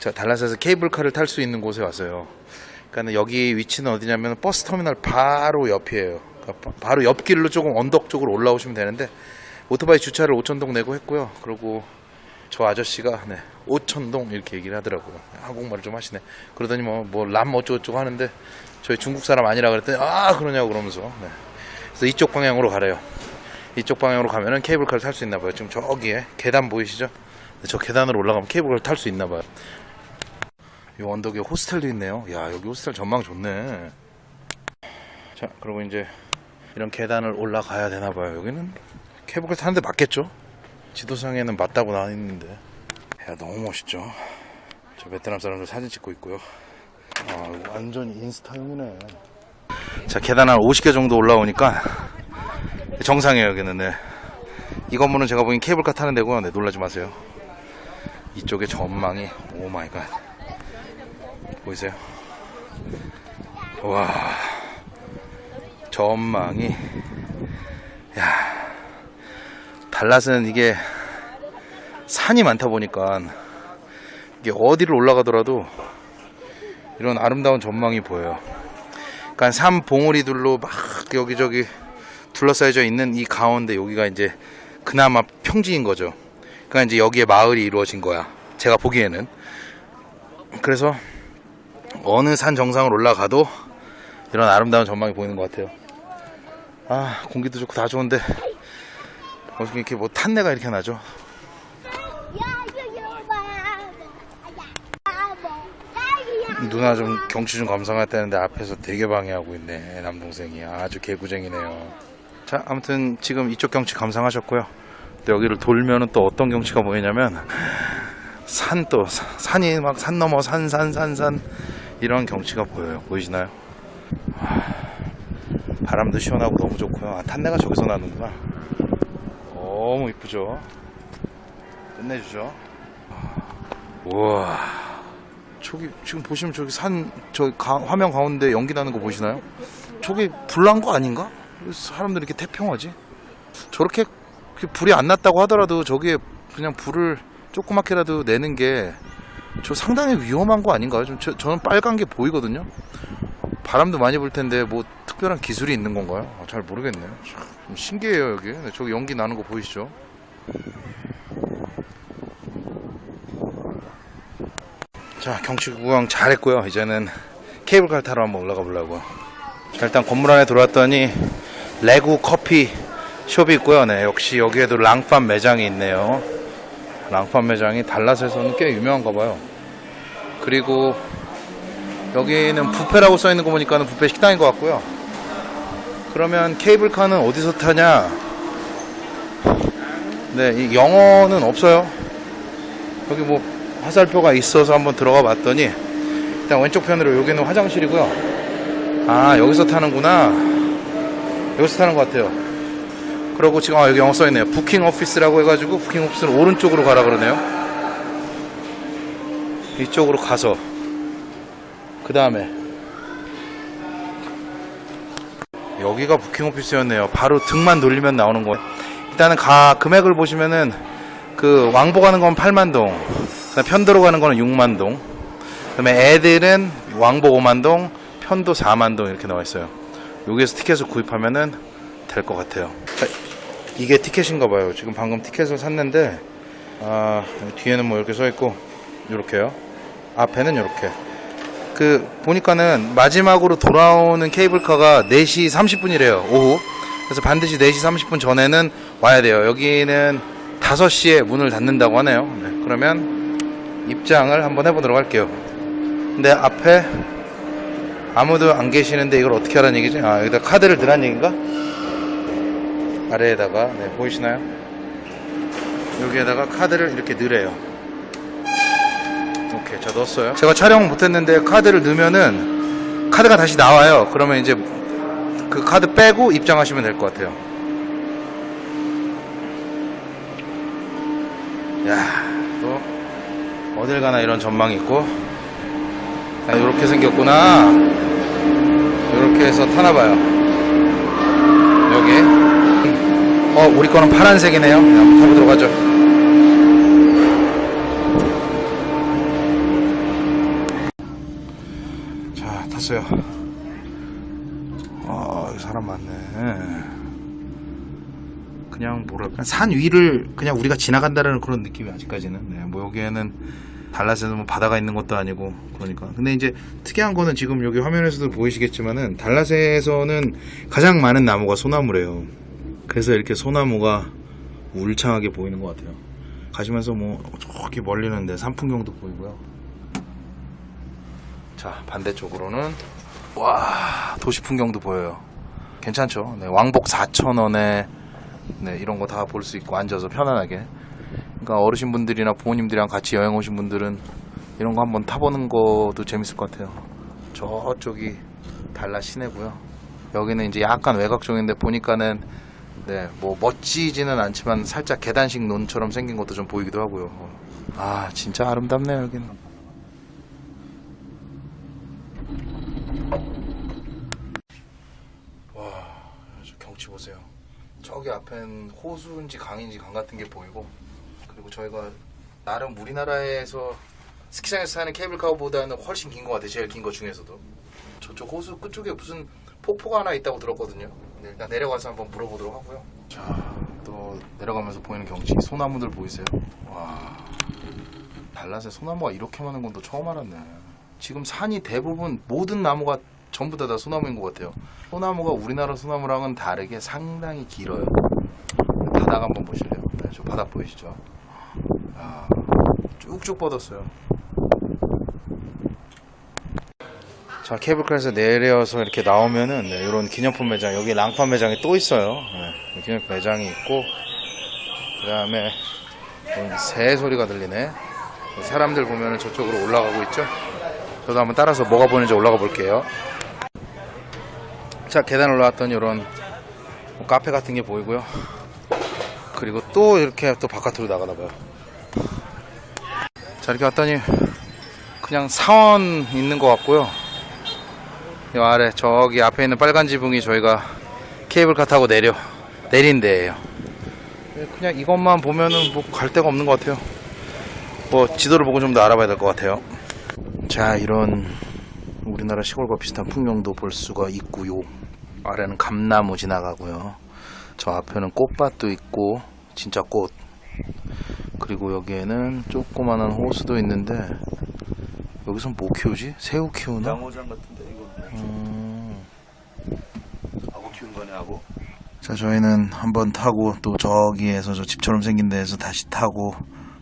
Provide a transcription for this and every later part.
자, 달라스에서 케이블카를 탈 수 있는 곳에 왔어요. 그러니까 여기 위치는 어디냐면 버스 터미널 바로 옆이에요. 그러니까 바- 바로 옆길로 조금 언덕 쪽으로 올라오시면 되는데 오토바이 주차를 5천동 내고 했고요. 그리고 저 아저씨가 네, 5천동 이렇게 얘기를 하더라고요. 한국말을 좀 하시네. 그러더니 뭐뭐람 어쩌고저쩌고 하는데 저희 중국 사람 아니라 그랬더니 아 그러냐고 그러면서 네. 그래서 이쪽 방향으로 가래요. 이쪽 방향으로 가면은 케이블카를 탈 수 있나 봐요. 지금 저기에 계단 보이시죠? 네, 저 계단으로 올라가면 케이블카를 탈 수 있나 봐요. 이 언덕에 호스텔도 있네요. 야 여기 호스텔 전망 좋네. 자 그리고 이제 이런 계단을 올라가야 되나 봐요. 여기는 케이블카 타는데 맞겠죠? 지도상에는 맞다고 나와 있는데. 야 너무 멋있죠. 저 베트남 사람들 사진 찍고 있고요. 아 완전 인스타용이네. 자 계단 한 50개 정도 올라오니까 정상이에요 여기는. 네. 이 건물은 제가 보기엔 케이블카 타는 데고요. 네, 놀라지 마세요. 이쪽에 전망이 oh my god. 보이세요? 와 전망이 야 달랏은 이게 산이 많다 보니까 이게 어디를 올라가더라도 이런 아름다운 전망이 보여요. 그러니까 산 봉우리들로 막 여기저기 둘러싸여져 있는 이 가운데 여기가 이제 그나마 평지인 거죠. 그러니까 이제 여기에 마을이 이루어진 거야. 제가 보기에는. 그래서 어느 산 정상을 올라가도 이런 아름다운 전망이 보이는 것 같아요. 아, 공기도 좋고 다 좋은데 어떻게 이렇게 뭐 탄내가 이렇게 나죠? 누나 좀 경치 좀 감상했다는데 앞에서 되게 방해하고 있네 남동생이 아주 개구쟁이네요 자 아무튼 지금 이쪽 경치 감상하셨고요 여기를 돌면은 또 어떤 경치가 보이냐면 산 또 산이 막 산 넘어 산 산 산산 이런 경치가 보여요. 보이시나요? 하, 바람도 시원하고 너무 좋고요. 아, 탄내가 저기서 나는구나. 너무 이쁘죠? 끝내주죠? 우와. 저기 지금 보시면 저기 산 저 화면 가운데 연기 나는 거 보시나요? 저게 불난 거 아닌가? 왜 사람들이 이렇게 태평하지? 저렇게 그 불이 안 났다고 하더라도 저기에 그냥 불을 조그맣게라도 내는 게 저 상당히 위험한 거 아닌가요? 좀 저, 저는 빨간 게 보이거든요. 바람도 많이 불 텐데 뭐 특별한 기술이 있는 건가요? 아, 잘 모르겠네요. 참, 좀 신기해요 여기. 네, 저기 연기 나는 거 보이시죠? 자 경치 구경 잘했고요 이제는 케이블카 타러 한번 올라가 보려고요 자, 일단 건물 안에 들어왔더니 레고 커피 숍이 있고요 네 역시 여기에도 랑팜 매장이 있네요 랑팜 매장이 달랏에서는 꽤 유명한가 봐요 그리고 여기는 뷔페라고 써있는 거 보니까 는 뷔페 식당인 것 같고요. 그러면 케이블카는 어디서 타냐? 네이 영어는 없어요. 여기 뭐 화살표가 있어서 한번 들어가 봤더니 일단 왼쪽 편으로 여기는 화장실이고요. 아 여기서 타는구나. 여기서 타는 것 같아요. 그리고 지금 아, 여기 영어 써있네요. 부킹 오피스라고 해가지고 부킹 오피스는 오른쪽으로 가라 그러네요 이쪽으로 가서 그 다음에 여기가 부킹 오피스였네요. 바로 등만 돌리면 나오는 거예요 일단은 가 금액을 보시면은 그 왕복 가는 건 8만동 편도로 가는 거는 6만동 그 다음에 애들은 왕복 5만동 편도 4만동 이렇게 나와 있어요. 여기에서 티켓을 구입하면은 될 것 같아요. 자, 이게 티켓인가 봐요. 지금 방금 티켓을 샀는데 아, 뒤에는 뭐 이렇게 써 있고 이렇게요 앞에는 이렇게 그 보니까는 마지막으로 돌아오는 케이블카가 4시 30분이래요 오후 그래서 반드시 4시 30분 전에는 와야 돼요 여기는 5시에 문을 닫는다고 하네요 네, 그러면 입장을 한번 해보도록 할게요 근데 앞에 아무도 안 계시는데 이걸 어떻게 하라는 얘기지? 아 여기다 카드를 넣으란 얘기인가? 아래에다가 네 보이시나요? 여기에다가 카드를 이렇게 넣으래요 오케이 저 넣었어요. 제가 촬영 못했는데 카드를 넣으면은 카드가 다시 나와요. 그러면 이제 그 카드 빼고 입장하시면 될 것 같아요. 야또 어딜 가나 이런 전망이 있고. 아, 이렇게 생겼구나. 이렇게 해서 타나봐요. 여기. 어 우리 거는 파란색이네요. 네, 한번 타보도록 하죠 왔어요. 아, 사람 많네. 그냥 뭐랄까 산 위를 그냥 우리가 지나간다는 그런 느낌이 아직까지는. 네, 뭐 여기에는 달랏에는 뭐 바다가 있는 것도 아니고 그러니까. 근데 이제 특이한 거는 지금 여기 화면에서도 보이시겠지만은 달랏에서는 가장 많은 나무가 소나무래요. 그래서 이렇게 소나무가 울창하게 보이는 것 같아요. 가시면서 뭐 저기 멀리는 데 산풍경도 보이고요. 자 반대쪽으로는 와 도시 풍경도 보여요. 괜찮죠? 네, 왕복 4,000원에 네, 이런 거 다 볼 수 있고 앉아서 편안하게. 그러니까 어르신분들이나 부모님들이랑 같이 여행 오신 분들은 이런 거 한번 타보는 것도 재밌을 것 같아요. 저쪽이 달라 시내고요. 여기는 이제 약간 외곽 쪽인데 보니까는 네, 뭐 멋지지는 않지만 살짝 계단식 논처럼 생긴 것도 좀 보이기도 하고요. 아, 진짜 아름답네요, 여기는. 와, 저 경치 보세요. 저기 앞엔 호수인지 강인지 강 같은 게 보이고, 그리고 저희가 나름 우리나라에서 스키장에서 사는 케이블카보다는 훨씬 긴 것 같아요. 제일 긴 것 중에서도. 저쪽 호수 끝쪽에 무슨 폭포가 하나 있다고 들었거든요. 네, 일단 내려가서 한번 물어보도록 하고요. 자, 또 내려가면서 보이는 경치, 소나무들 보이세요? 와, 달랏에 소나무가 이렇게 많은 건 또 처음 알았네. 지금 산이 대부분 모든 나무가 전부 다, 다 소나무인 것 같아요. 소나무가 우리나라 소나무랑은 다르게 상당히 길어요. 바닥 한번 보실래요? 네, 저 바닥 보이시죠? 아, 쭉쭉 뻗었어요. 자 케이블카에서 내려서 이렇게 나오면은 네, 이런 기념품 매장 여기 랑판 매장이 또 있어요 네, 기념품 매장이 있고 그 다음에 새 소리가 들리네 사람들 보면은 저쪽으로 올라가고 있죠 저도 한번 따라서 뭐가 보이는지 올라가 볼게요 자 계단 올라왔더니 이런 뭐 카페 같은 게 보이고요 그리고 또 이렇게 또 바깥으로 나가나 봐요 자 이렇게 왔더니 그냥 사원 있는 것 같고요 이 아래 저기 앞에 있는 빨간 지붕이 저희가 케이블카 타고 내려 내린 데예요. 네, 그냥 이것만 보면은 뭐 갈 데가 없는 것 같아요. 뭐 지도를 보고 좀 더 알아봐야 될 것 같아요. 자 이런 우리나라 시골과 비슷한 풍경도 볼 수가 있고요. 아래는 감나무 지나가고요. 저 앞에는 꽃밭도 있고 진짜 꽃. 그리고 여기에는 조그마한 호수도 있는데 여기선 뭐 키우지? 새우 키우나? 양어장 같은데 이거 음. 하고 키운 거네 하고 자 저희는 한번 타고 또 저기에서 저 집처럼 생긴 데에서 다시 타고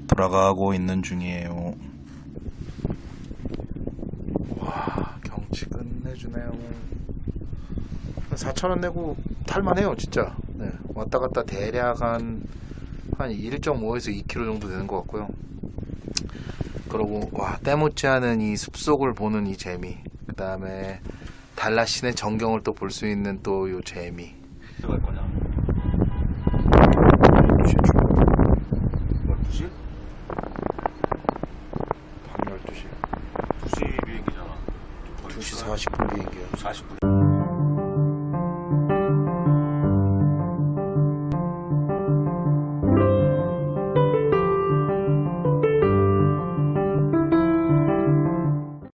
돌아가고 있는 중이에요 와 경치 끝내주네요. 4천원 내고 탈만해요 진짜. 네, 왔다 갔다 대략 한, 한 1.5에서 2km 정도 되는 것 같고요. 그리고 와 때묻지 않은 이 숲속을 보는 이 재미. 그 다음에 달라신의 전경을 또 볼 수 있는 또 요 재미 밤 12시 2시 비